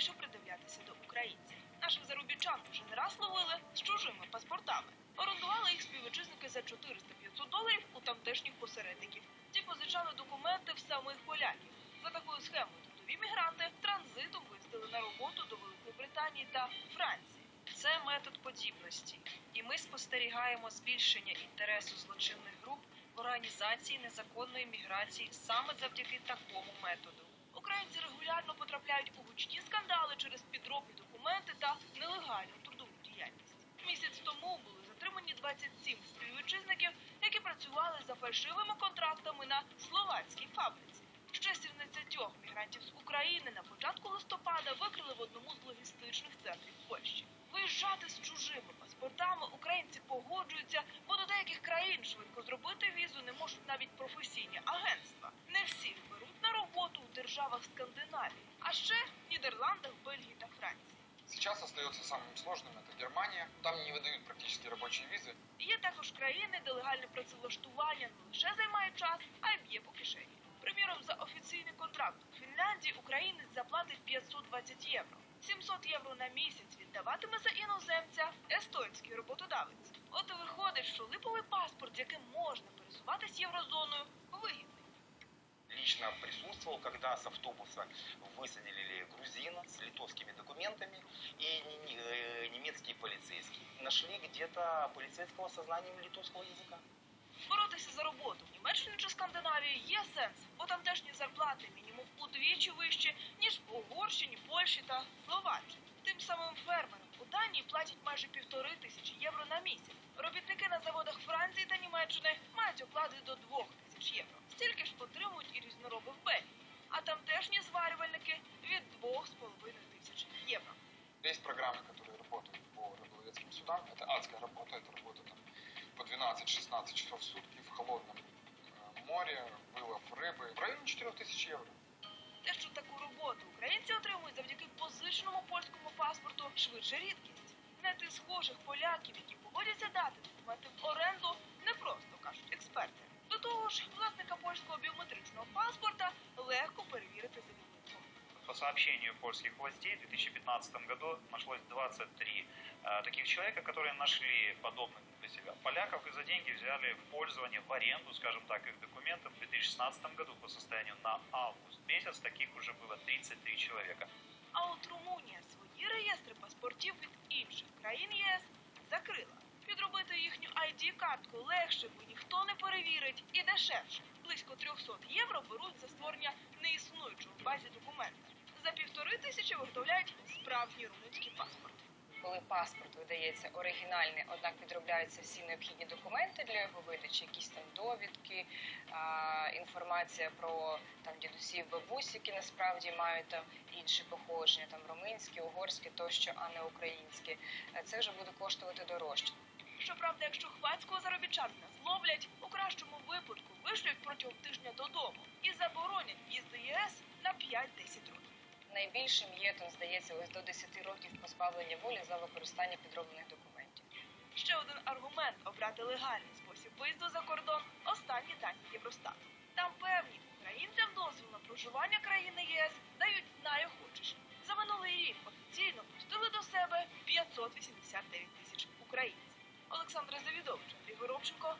активніше придивлятися до українців. Наших заробітчан вже не раз ловили з чужими паспортами. Орендували їх співвітчизники за 400-500 доларів у тамтешніх посередників. Ті позичали документи в самих поляків. За такою схемою трудові мігранти транзитом виїздили на роботу до Великої Британії та Франції. Це метод подібності, і ми спостерігаємо збільшення інтересу злочинних груп організації незаконної міграції саме завдяки такому методу. Українці регулярно потрапляють у гучні скандали через підробні документи та нелегальну трудову діяльність. Місяць тому були затримані 27 співвітчизників, які працювали за фальшивими контрактами на словацькій фабриці. Ще 17 мігрантів з України на початку листопада викрили в одному з логістичних центрів Польщі. Виїжджати з чужими паспортами українці погоджуються, бо до деяких країн швидко зробити професійні агентства. Не всіх беруть на роботу у державах Скандинавії, а ще в Нідерландах, Бельгії та Франції. Сейчас остается самым сложным это Германия. Там не выдают практически рабочие визы. Є також країни, де легальне працевлаштування не лише займає час, а й б'є по кишені. Приміром, за офіційний контракт у Фінляндії українець заплатить 520 євро. 700 євро на місяць віддаватиме за іноземця естонський роботодавець. От і виходить, що липовий паспорт, з яким можна пересуватись єврозоною, вигідний. лично присутствовал, когда с автобуса высадили грузина с литовскими документами и не- не- э, немецкие полицейские. Нашли где-то полицейского со знанием литовского языка. Боротися за роботу в Німеччині чи Скандинавії є сенс, бо тамтешні зарплати мінімум удвічі вищі, ніж в Угорщині, Польщі та Словаччині. Тим самим фермерам у Данії платять майже півтори тисячі євро на місяць. Робітники на заводах Франції та Німеччини мають оклади до двох тисяч євро. Стільки ж отримують і різнороби в Бельгії. А тамтешні зварювальники від двох з половиною тисяч євро. Есть программы, которые работают по рыболовецким судам. Это адская работа, это работа там, по 12-16 часов в сутки в холодном э, море, вылов рыбы. В районе 4000 евро. Те, що таку роботу українці отримують завдяки позиченому польському паспорту, швидше рідкість. Знайти схожих поляків, які погодяться дати документи в оренду, не просто кажуть експерти. До того ж, власника польського біометричного паспорта сообщению польских властей, в 2015 году нашлось 23 э, таких человека, которые нашли подобных для себя поляков и за деньги взяли в пользование, в аренду, скажем так, их документы. В 2016 году по состоянию на август месяц таких уже было 33 человека. А от Румунія свої реєстри паспортів від інших країн ЄС закрила. Підробити їхню ID-картку легше, бо ніхто не перевірить, і дешевше. Близько 300 євро беруть за створення неіснуючого в базі документа. За півтори тисячі виготовляють справжній румунський паспорт. коли паспорт видається оригінальний, однак підробляються всі необхідні документи для його видачі, якісь там довідки, інформація про там дідусів, бабусь, які насправді мають там інші походження, там румунські, угорські тощо, а не українські. Е, Це вже буде коштувати дорожче. Щоправда, якщо хвацького заробітчанина зловлять, у кращому випадку вишлють протягом тижня додому і заборонять в'їзд до ЄС на 5-10 років. Найбільшим є тут, здається, ось до 10 років позбавлення волі за використання підроблених документів. Ще один аргумент обрати легальний спосіб виїзду за кордон останні дані Євростату. Там певні українцям дозвіл на проживання країни єС дають найохочіші. За минулий рік офіційно пустили до себе 589 тисяч українців. Олександр Завідович, Андрій Горобченко,